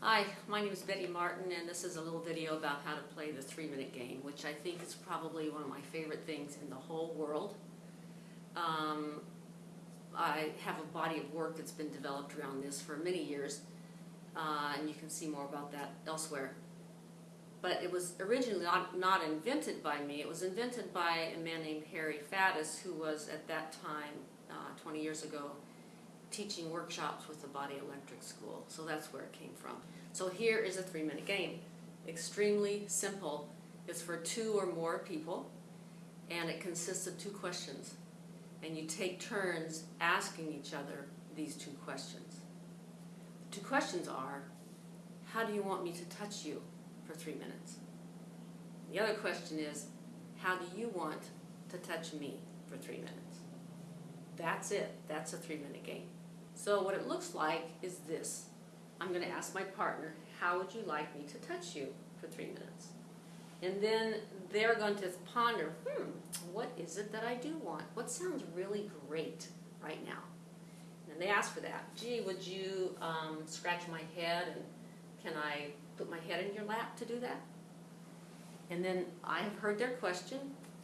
Hi, my name is Betty Martin and this is a little video about how to play the three minute game, which I think is probably one of my favorite things in the whole world. Um, I have a body of work that's been developed around this for many years, uh, and you can see more about that elsewhere. But it was originally not, not invented by me, it was invented by a man named Harry Faddis, who was at that time, uh, 20 years ago, teaching workshops with the Body Electric School. So that's where it came from. So here is a three minute game. Extremely simple. It's for two or more people and it consists of two questions. And you take turns asking each other these two questions. The two questions are, how do you want me to touch you for three minutes? The other question is, how do you want to touch me for three minutes? That's it. That's a three minute game. So what it looks like is this. I'm going to ask my partner, how would you like me to touch you for three minutes? And then they're going to ponder, hmm, what is it that I do want? What sounds really great right now? And they ask for that. Gee, would you um, scratch my head and can I put my head in your lap to do that? And then I have heard their question.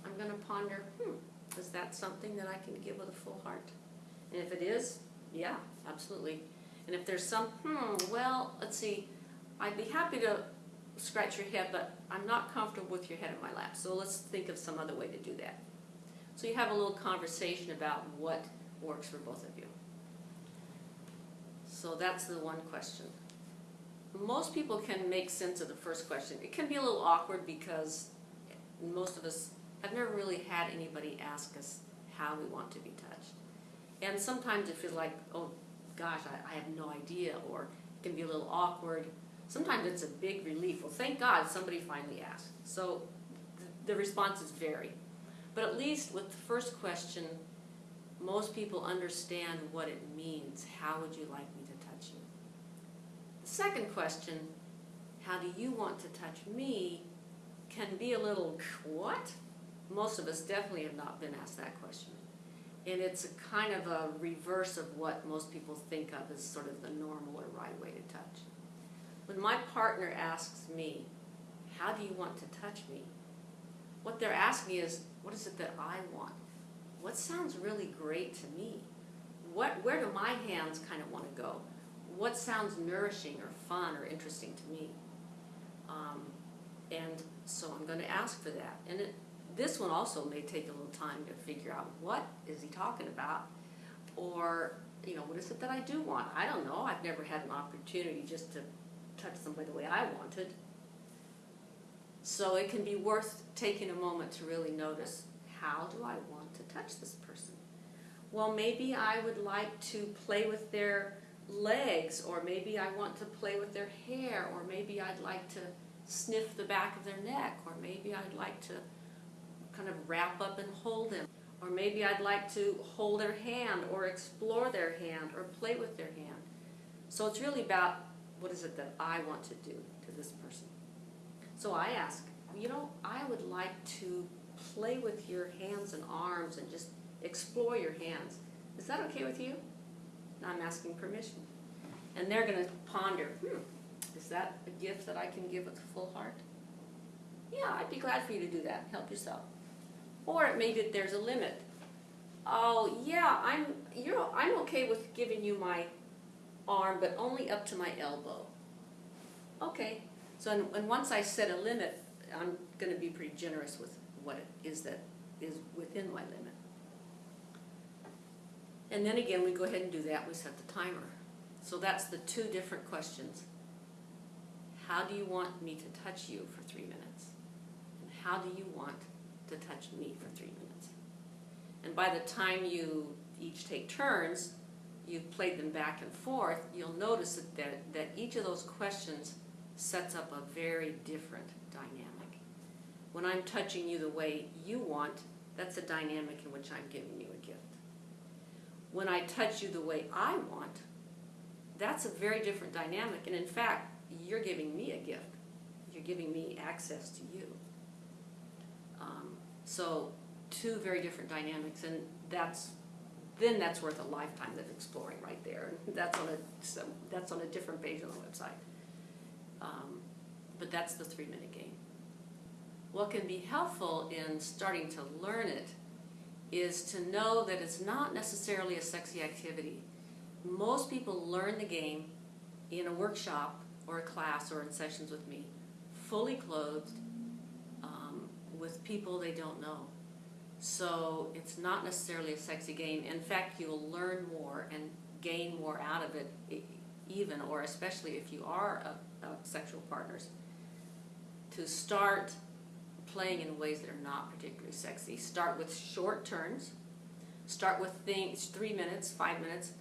I'm going to ponder, hmm, is that something that I can give with a full heart? And if it is, yeah, absolutely. And if there's some, hmm, well, let's see, I'd be happy to scratch your head, but I'm not comfortable with your head in my lap. So let's think of some other way to do that. So you have a little conversation about what works for both of you. So that's the one question. Most people can make sense of the first question. It can be a little awkward because most of us have never really had anybody ask us how we want to be touched. And sometimes it feels like, oh gosh, I, I have no idea, or it can be a little awkward. Sometimes it's a big relief. Well, thank God somebody finally asked. So th the responses vary. But at least with the first question, most people understand what it means. How would you like me to touch you? The second question, how do you want to touch me, can be a little, what? Most of us definitely have not been asked that question. And it's a kind of a reverse of what most people think of as sort of the normal or right way to touch. When my partner asks me, how do you want to touch me? What they're asking is, what is it that I want? What sounds really great to me? What, where do my hands kind of want to go? What sounds nourishing or fun or interesting to me? Um, and so I'm going to ask for that. And it, this one also may take a little time to figure out what is he talking about or you know what is it that I do want? I don't know. I've never had an opportunity just to touch somebody the way I wanted. So it can be worth taking a moment to really notice how do I want to touch this person? Well maybe I would like to play with their legs or maybe I want to play with their hair or maybe I'd like to sniff the back of their neck or maybe I'd like to kind of wrap up and hold them. Or maybe I'd like to hold their hand or explore their hand or play with their hand. So it's really about what is it that I want to do to this person. So I ask, you know, I would like to play with your hands and arms and just explore your hands. Is that okay with you? And I'm asking permission. And they're going to ponder, hmm, is that a gift that I can give with a full heart? Yeah, I'd be glad for you to do that. Help yourself. Or it there's a limit. Oh yeah, I'm you're I'm okay with giving you my arm, but only up to my elbow. Okay. So and, and once I set a limit, I'm going to be pretty generous with what it is that is within my limit. And then again, we go ahead and do that. We set the timer. So that's the two different questions. How do you want me to touch you for three minutes? And how do you want to touch me for three minutes. And by the time you each take turns, you've played them back and forth, you'll notice that, that, that each of those questions sets up a very different dynamic. When I'm touching you the way you want, that's a dynamic in which I'm giving you a gift. When I touch you the way I want, that's a very different dynamic. And in fact, you're giving me a gift. You're giving me access to you. Um, so two very different dynamics, and that's then that's worth a lifetime of exploring right there. And that's on a that's on a different page on the website. Um, but that's the three minute game. What can be helpful in starting to learn it is to know that it's not necessarily a sexy activity. Most people learn the game in a workshop or a class or in sessions with me, fully clothed, with people they don't know. So it's not necessarily a sexy game. In fact, you'll learn more and gain more out of it, even or especially if you are a, a sexual partners, to start playing in ways that are not particularly sexy. Start with short turns. Start with things three minutes, five minutes.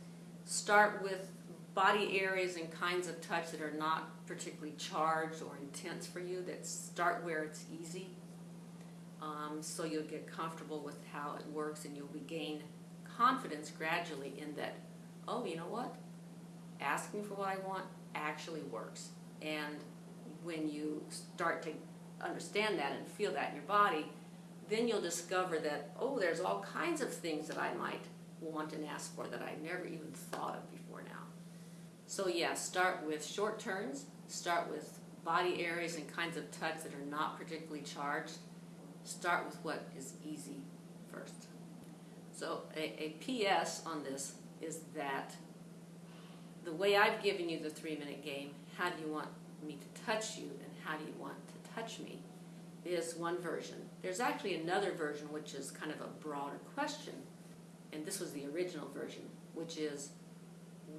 Start with body areas and kinds of touch that are not particularly charged or intense for you. That start where it's easy. Um, so you'll get comfortable with how it works and you'll gain confidence gradually in that, oh, you know what? Asking for what I want actually works. And when you start to understand that and feel that in your body, then you'll discover that, oh, there's all kinds of things that I might want and ask for that I never even thought of before now. So, yeah, start with short turns, start with body areas and kinds of touch that are not particularly charged. Start with what is easy first. So, a, a PS on this is that the way I've given you the three minute game, how do you want me to touch you and how do you want to touch me, is one version. There's actually another version which is kind of a broader question, and this was the original version, which is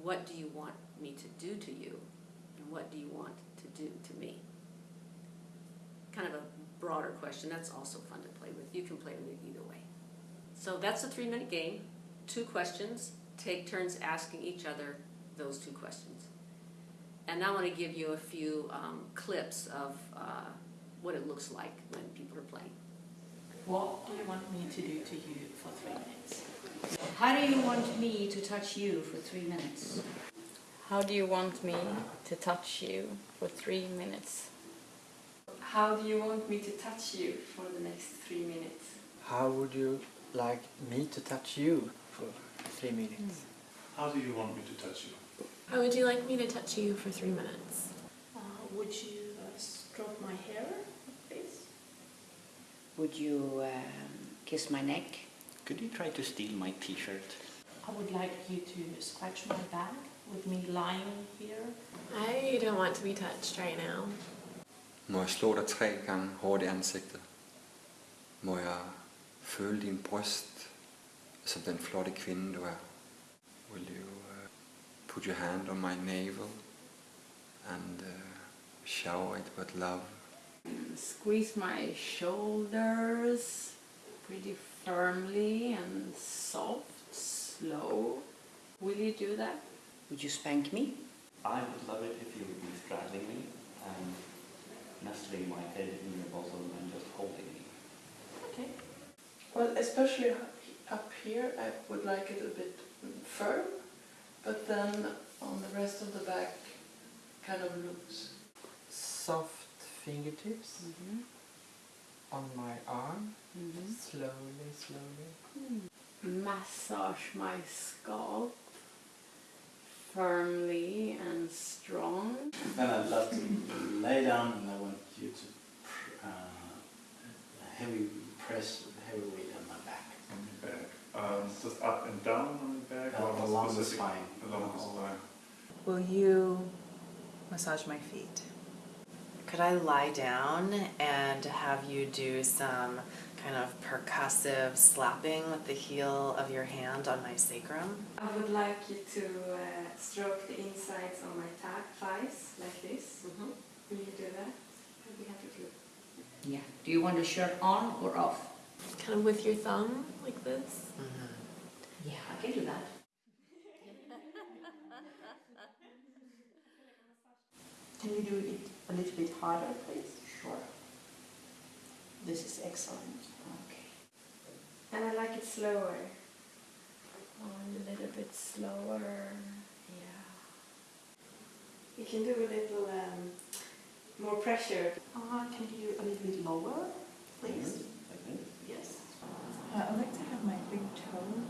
what do you want me to do to you and what do you want to do to me? Kind of a broader question. That's also fun to play with. You can play with it either way. So that's a three minute game. Two questions. Take turns asking each other those two questions. And I want to give you a few um, clips of uh, what it looks like when people are playing. What do you want me to do to you for three minutes? How do you want me to touch you for three minutes? How do you want me to touch you for three minutes? How do you want me to touch you for the next three minutes? How would you like me to touch you for three minutes? How do you want me to touch you? How would you like me to touch you for three minutes? Uh, would you uh, stroke my hair, please? Would you um, kiss my neck? Could you try to steal my t-shirt? I would like you to scratch my back with me lying here. I don't want to be touched right now. Må jeg slå dig tre gange hårdt i ansigtet? Må jeg føle din bryst som den flotte kvinde du er? Will you uh, put your hand on my navel and uh, shower it with love? Squeeze my shoulders pretty firmly and soft, slow. Will you do that? Would you spank me? I would love it if you would be straddling me and nestling my head in your bosom and just holding me. Okay. Well, especially up here, I would like it a bit firm, but then on the rest of the back, kind of loose. Soft fingertips Mm-hmm. on my arm, Mm-hmm. slowly, slowly. Massage my scalp firmly and strong. Then I'd love to lay down and I want you to pr- uh, heavy press heavy weight on my back. On your back. Um, just up and down on your back? Uh, or along the spine. Along the spine. Will you massage my feet? Could I lie down and have you do some kind of percussive slapping with the heel of your hand on my sacrum? I would like you to uh, stroke the insides on my thighs like this. Mm-hmm. Will you do that? I'd be happy to. Yeah. Do you want the shirt on or off? Kind of with your thumb, like this. Yeah, I can do that. Can you do it a little bit harder, please? Sure. This is excellent. Okay. And I like it slower. On a little bit slower. Yeah. You can do a little um, more pressure. Uh, can you do a little bit lower, please? Like this? Yes. Uh, I'd like to have my big toe.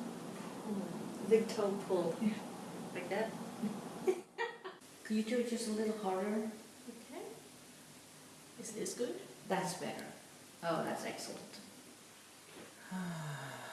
Big toe pull. Yeah. Like that? Could you do it just a little harder? Okay. Is this good? That's better. Oh, that's excellent.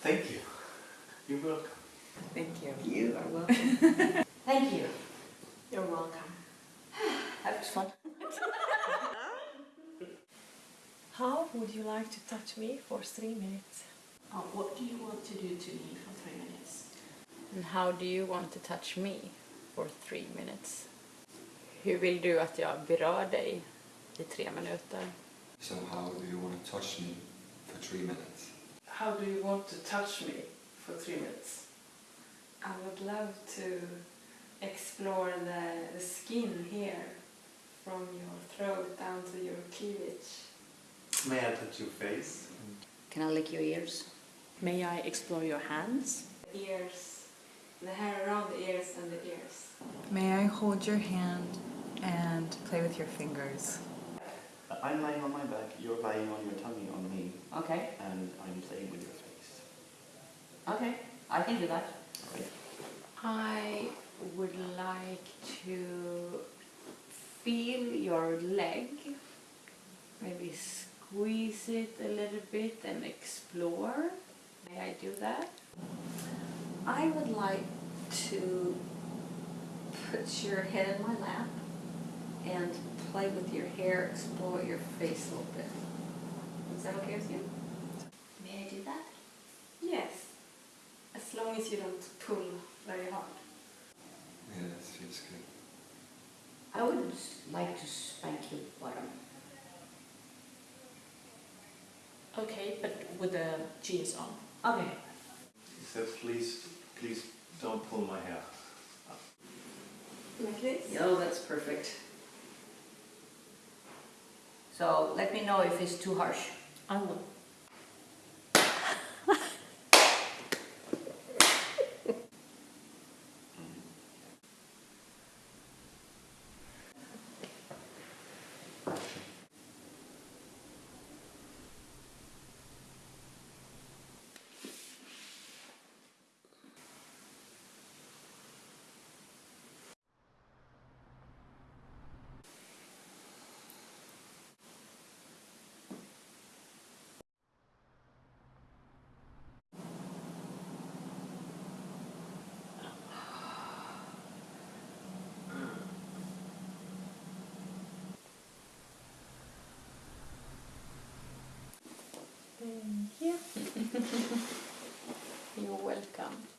thank you. You're welcome. Thank you. You are welcome. Thank you. You're welcome. That was fun. How would you like to touch me for three minutes? Oh, what do you want to do to me for three minutes? And how do you want to touch me for three minutes? Hur vill du att jag berör dig i tre minuter? So how do you want to touch me for three minutes? How do you want to touch me for three minutes? I would love to explore the, the skin here from your throat down to your cleavage. May I touch your face? Can I lick your ears? May I explore your hands? Ears, the hair around the ears and the ears. May I hold your hand and play with your fingers? I'm lying on my back, you're lying on your tummy on me, Okay, and I'm playing with your face. okay, I can do that. I would like to feel your leg, maybe squeeze it a little bit and explore. May I do that? I would like to put your head in my lap and play with your hair, explore your face a little bit. Is that okay with you? May I do that? Yes, as long as you don't pull very hard. Yeah, that feels good. I would like to spank your bottom. Okay, but with the jeans on. Okay. He said, please, please don't pull my hair. Like this? Oh, that's perfect. So let me know if it's too harsh. I You're welcome.